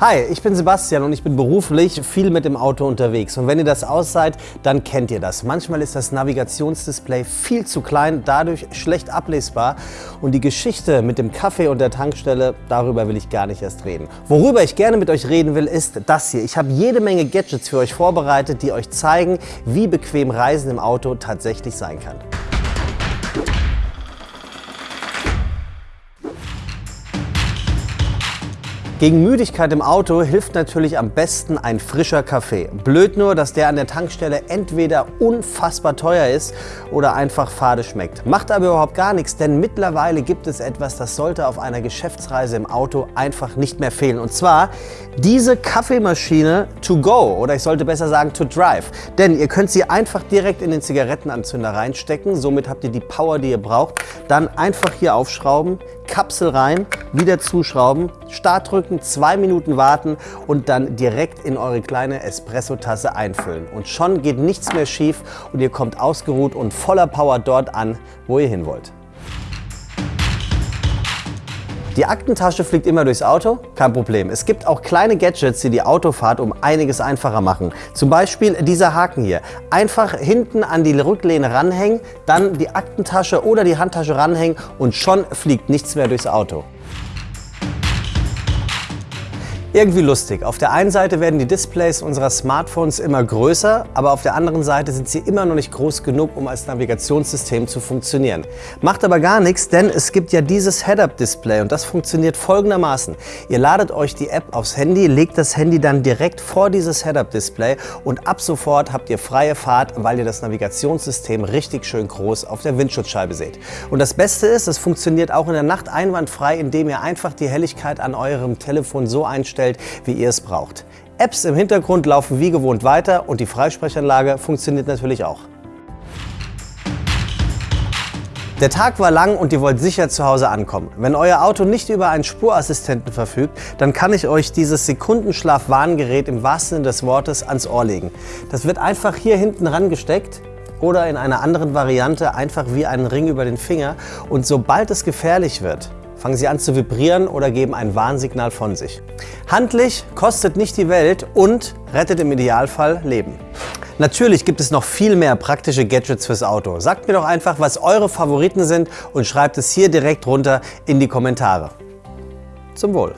Hi, ich bin Sebastian und ich bin beruflich viel mit dem Auto unterwegs. Und wenn ihr das ausseid, dann kennt ihr das. Manchmal ist das Navigationsdisplay viel zu klein, dadurch schlecht ablesbar. Und die Geschichte mit dem Kaffee und der Tankstelle, darüber will ich gar nicht erst reden. Worüber ich gerne mit euch reden will, ist das hier. Ich habe jede Menge Gadgets für euch vorbereitet, die euch zeigen, wie bequem Reisen im Auto tatsächlich sein kann. Gegen Müdigkeit im Auto hilft natürlich am besten ein frischer Kaffee. Blöd nur, dass der an der Tankstelle entweder unfassbar teuer ist oder einfach fade schmeckt. Macht aber überhaupt gar nichts, denn mittlerweile gibt es etwas, das sollte auf einer Geschäftsreise im Auto einfach nicht mehr fehlen. Und zwar diese Kaffeemaschine to go oder ich sollte besser sagen to drive. Denn ihr könnt sie einfach direkt in den Zigarettenanzünder reinstecken. Somit habt ihr die Power, die ihr braucht. Dann einfach hier aufschrauben, Kapsel rein, wieder zuschrauben, Start drücken, zwei Minuten warten und dann direkt in eure kleine Espresso-Tasse einfüllen. Und schon geht nichts mehr schief und ihr kommt ausgeruht und voller Power dort an, wo ihr hin wollt. Die Aktentasche fliegt immer durchs Auto? Kein Problem. Es gibt auch kleine Gadgets, die die Autofahrt um einiges einfacher machen. Zum Beispiel dieser Haken hier. Einfach hinten an die Rücklehne ranhängen, dann die Aktentasche oder die Handtasche ranhängen und schon fliegt nichts mehr durchs Auto. Irgendwie lustig. Auf der einen Seite werden die Displays unserer Smartphones immer größer, aber auf der anderen Seite sind sie immer noch nicht groß genug, um als Navigationssystem zu funktionieren. Macht aber gar nichts, denn es gibt ja dieses Head-Up-Display und das funktioniert folgendermaßen. Ihr ladet euch die App aufs Handy, legt das Handy dann direkt vor dieses Head-Up-Display und ab sofort habt ihr freie Fahrt, weil ihr das Navigationssystem richtig schön groß auf der Windschutzscheibe seht. Und das Beste ist, es funktioniert auch in der Nacht einwandfrei, indem ihr einfach die Helligkeit an eurem Telefon so einstellt, einstellt, wie ihr es braucht. Apps im Hintergrund laufen wie gewohnt weiter und die Freisprechanlage funktioniert natürlich auch. Der Tag war lang und ihr wollt sicher zu Hause ankommen. Wenn euer Auto nicht über einen Spurassistenten verfügt, dann kann ich euch dieses Sekundenschlaf-Warngerät im wahrsten Sinne des Wortes ans Ohr legen. Das wird einfach hier hinten rangesteckt oder in einer anderen Variante einfach wie einen Ring über den Finger und sobald es gefährlich wird, fangen sie an zu vibrieren oder geben ein Warnsignal von sich. Handlich, kostet nicht die Welt und rettet im Idealfall Leben. Natürlich gibt es noch viel mehr praktische Gadgets fürs Auto. Sagt mir doch einfach, was eure Favoriten sind und schreibt es hier direkt runter in die Kommentare. Zum Wohl!